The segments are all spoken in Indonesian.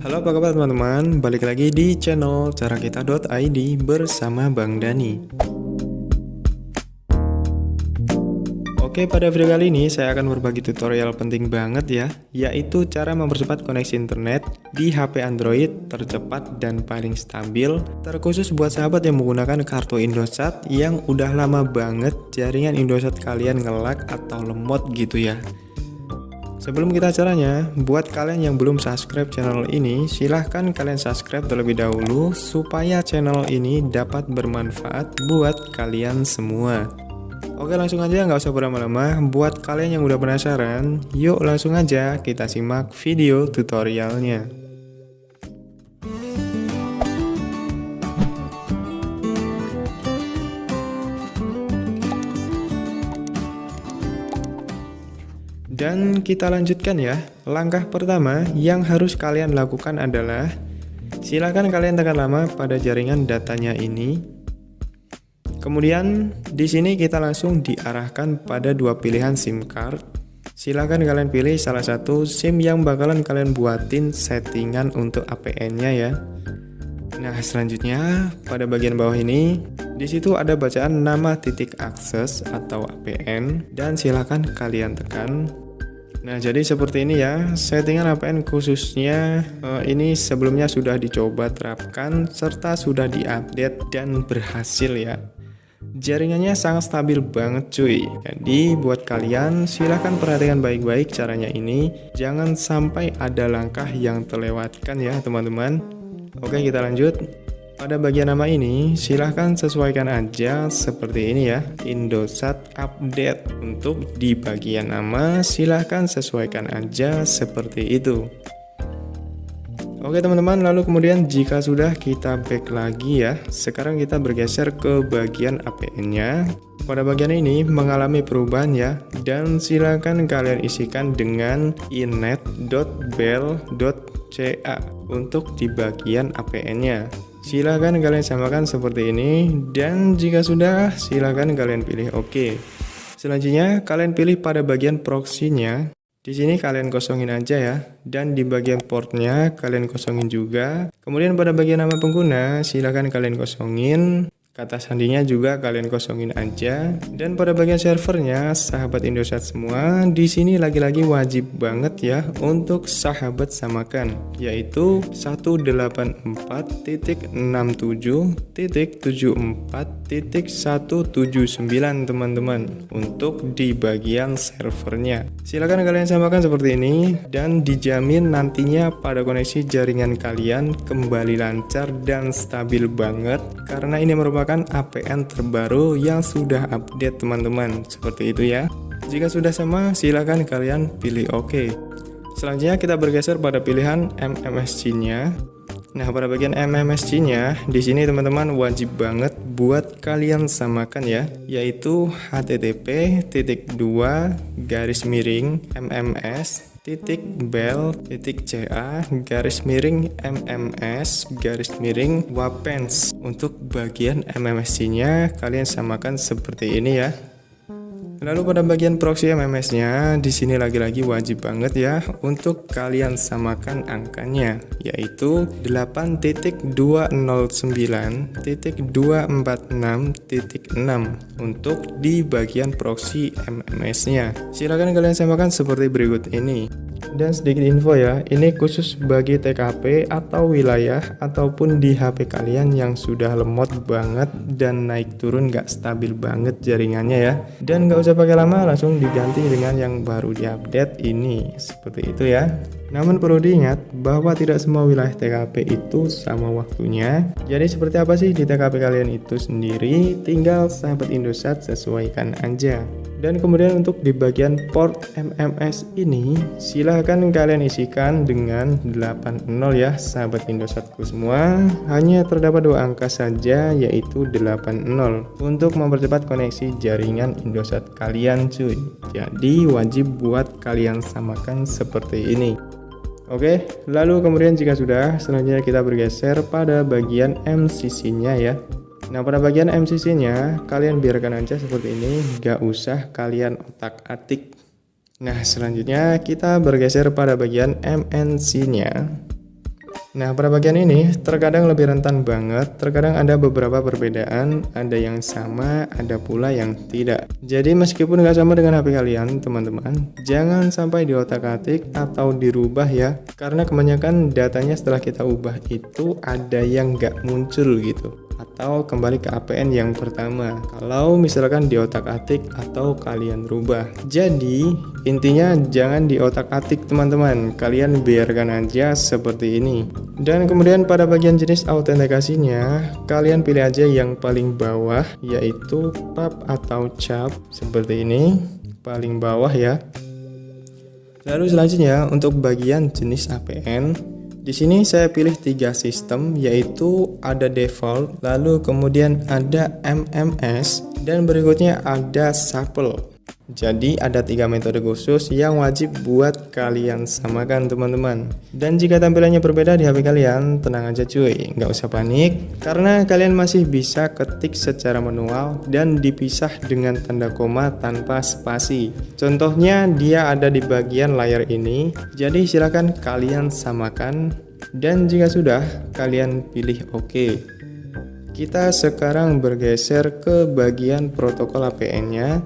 Halo apa kabar teman-teman, balik lagi di channel carakita.id bersama Bang Dani. Oke pada video kali ini saya akan berbagi tutorial penting banget ya Yaitu cara mempercepat koneksi internet di HP Android tercepat dan paling stabil Terkhusus buat sahabat yang menggunakan kartu Indosat yang udah lama banget jaringan Indosat kalian ngelak atau lemot gitu ya Sebelum kita caranya, buat kalian yang belum subscribe channel ini, silahkan kalian subscribe terlebih dahulu supaya channel ini dapat bermanfaat buat kalian semua. Oke langsung aja nggak usah berlama-lama, buat kalian yang udah penasaran, yuk langsung aja kita simak video tutorialnya. Dan kita lanjutkan ya. Langkah pertama yang harus kalian lakukan adalah silakan kalian tekan lama pada jaringan datanya ini. Kemudian di sini kita langsung diarahkan pada dua pilihan SIM card. Silakan kalian pilih salah satu SIM yang bakalan kalian buatin settingan untuk APN-nya ya. Nah, selanjutnya pada bagian bawah ini di situ ada bacaan nama titik akses atau APN dan silakan kalian tekan Nah, jadi seperti ini ya, settingan APN khususnya uh, ini sebelumnya sudah dicoba terapkan serta sudah diupdate dan berhasil ya. Jaringannya sangat stabil banget cuy. Jadi buat kalian silahkan perhatikan baik-baik caranya ini. Jangan sampai ada langkah yang terlewatkan ya teman-teman. Oke kita lanjut. Pada bagian nama ini, silahkan sesuaikan aja seperti ini ya, Indosat Update. Untuk di bagian nama, silahkan sesuaikan aja seperti itu. Oke teman-teman, lalu kemudian jika sudah kita back lagi ya, sekarang kita bergeser ke bagian APN-nya. Pada bagian ini mengalami perubahan ya, dan silahkan kalian isikan dengan inet.bell.ca untuk di bagian APN-nya. Silahkan kalian samakan seperti ini dan jika sudah silahkan kalian pilih OK. Selanjutnya kalian pilih pada bagian proxy-nya. Di sini kalian kosongin aja ya dan di bagian portnya kalian kosongin juga. Kemudian pada bagian nama pengguna silahkan kalian kosongin Kata sandinya juga kalian kosongin aja. Dan pada bagian servernya, sahabat Indosat semua, di sini lagi-lagi wajib banget ya untuk sahabat samakan, yaitu 184.67.74.179 teman-teman untuk di bagian servernya. Silahkan kalian samakan seperti ini dan dijamin nantinya pada koneksi jaringan kalian kembali lancar dan stabil banget karena ini merupakan merupakan APN terbaru yang sudah update teman-teman. Seperti itu ya. Jika sudah sama silahkan kalian pilih OK selanjutnya kita bergeser pada pilihan MMSC nya Nah, pada bagian MMSC-nya, di sini teman-teman wajib banget buat kalian samakan ya, yaitu http titik dua garis miring mms titik bel titik ca garis miring mms garis miring wapens. Untuk bagian mmsc nya kalian samakan seperti ini ya Lalu pada bagian proxy MMS-nya, di sini lagi-lagi wajib banget ya untuk kalian samakan angkanya, yaitu 8.209.246.6 untuk di bagian proxy MMS-nya. Silahkan kalian samakan seperti berikut ini. Dan sedikit info ya, ini khusus bagi TKP atau wilayah ataupun di HP kalian yang sudah lemot banget dan naik turun gak stabil banget jaringannya ya. Dan gak usah pakai lama, langsung diganti dengan yang baru diupdate ini. Seperti itu ya. Namun perlu diingat bahwa tidak semua wilayah TKP itu sama waktunya. Jadi seperti apa sih di TKP kalian itu sendiri? Tinggal sahabat Indosat sesuaikan aja. Dan kemudian untuk di bagian port MMS ini silahkan kalian isikan dengan 80 ya sahabat Indosatku semua. Hanya terdapat dua angka saja yaitu 80 untuk mempercepat koneksi jaringan Indosat kalian cuy. Jadi wajib buat kalian samakan seperti ini. Oke, lalu kemudian jika sudah, selanjutnya kita bergeser pada bagian MCC-nya ya. Nah, pada bagian MCC-nya, kalian biarkan aja seperti ini, gak usah kalian otak-atik. Nah, selanjutnya kita bergeser pada bagian MNC-nya. Nah, pada bagian ini terkadang lebih rentan banget, terkadang ada beberapa perbedaan, ada yang sama, ada pula yang tidak. Jadi meskipun nggak sama dengan HP kalian, teman-teman, jangan sampai diotak-atik atau dirubah ya, karena kebanyakan datanya setelah kita ubah itu ada yang nggak muncul gitu atau kembali ke APN yang pertama. Kalau misalkan di otak-atik atau kalian rubah. Jadi intinya jangan di otak-atik teman-teman. Kalian biarkan aja seperti ini. Dan kemudian pada bagian jenis autentikasinya kalian pilih aja yang paling bawah yaitu pub atau cap. Seperti ini. Paling bawah ya. Lalu selanjutnya untuk bagian jenis APN di sini saya pilih tiga sistem yaitu ada default, lalu kemudian ada MMS, dan berikutnya ada Supple. Jadi ada tiga metode khusus yang wajib buat kalian samakan teman-teman. Dan jika tampilannya berbeda di HP kalian, tenang aja cuy, nggak usah panik Karena kalian masih bisa ketik secara manual dan dipisah dengan tanda koma tanpa spasi. Contohnya dia ada di bagian layar ini. Jadi silahkan kalian samakan. Dan jika sudah, kalian pilih OK. Kita sekarang bergeser ke bagian protokol APN-nya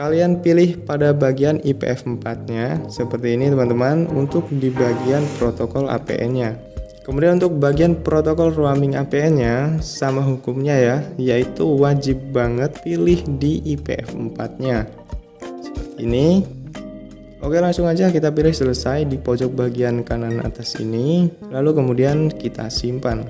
Kalian pilih pada bagian IPF4 nya seperti ini teman-teman untuk di bagian protokol APN nya Kemudian untuk bagian protokol roaming APN nya sama hukumnya ya yaitu wajib banget pilih di IPF4 nya Seperti ini. Oke langsung aja kita pilih selesai di pojok bagian kanan atas ini. Lalu kemudian kita simpan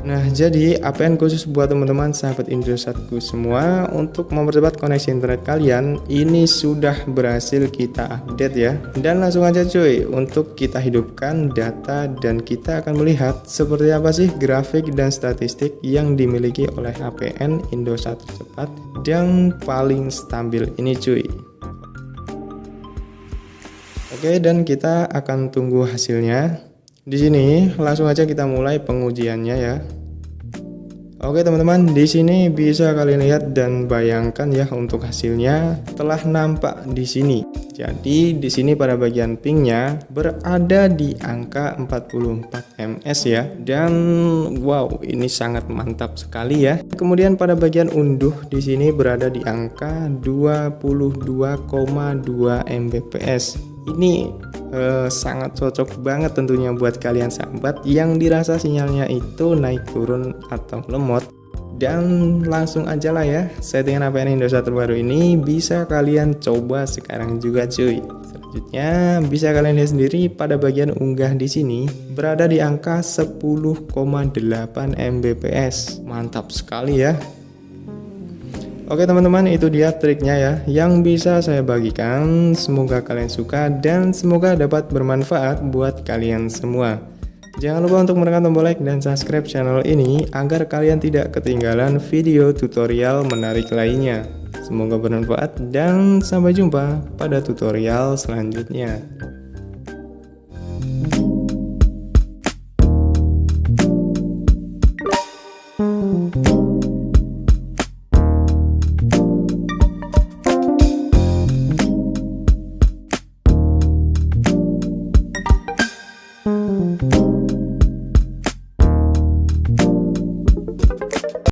Nah, jadi APN khusus buat teman-teman sahabat Indosatku semua untuk mempercepat koneksi internet kalian ini sudah berhasil kita update ya. Dan langsung aja cuy, untuk kita hidupkan data dan kita akan melihat seperti apa sih grafik dan statistik yang dimiliki oleh APN Indosat cepat yang paling stabil ini cuy. Oke, dan kita akan tunggu hasilnya. Di sini langsung aja kita mulai pengujiannya ya. Oke teman-teman, di sini bisa kalian lihat dan bayangkan ya untuk hasilnya telah nampak di sini. Jadi di sini pada bagian pingnya berada di angka 44 ms ya. Dan wow, ini sangat mantap sekali ya. Kemudian pada bagian unduh di sini berada di angka 22,2 mbps. Ini eh, sangat cocok banget tentunya buat kalian sahabat yang dirasa sinyalnya itu naik turun atau lemot. Dan langsung aja lah ya settingan APN Indosat terbaru ini bisa kalian coba sekarang juga cuy. Selanjutnya bisa kalian lihat sendiri pada bagian unggah di sini berada di angka 10,8 Mbps. Mantap sekali ya Oke teman-teman itu dia triknya ya. Yang bisa saya bagikan semoga kalian suka dan semoga dapat bermanfaat buat kalian semua. Jangan lupa untuk menekan tombol like dan subscribe channel ini agar kalian tidak ketinggalan video tutorial menarik lainnya. Semoga bermanfaat dan sampai jumpa pada tutorial selanjutnya